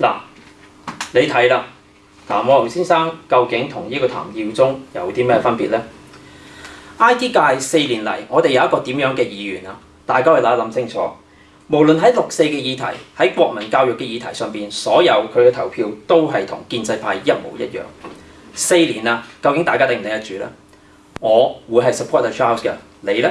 嗱，你睇啦，谭浩先生究竟同呢个谭耀宗有啲咩分别呢 i t 界四年嚟，我哋有一个点样嘅议员啊？大家去谂一谂清楚。无论喺六四嘅议题，喺国民教育嘅议题上边，所有佢嘅投票都系同建制派一模一样。四年啦，究竟大家顶唔顶得住呢？我会系 support Charles 嘅，你呢？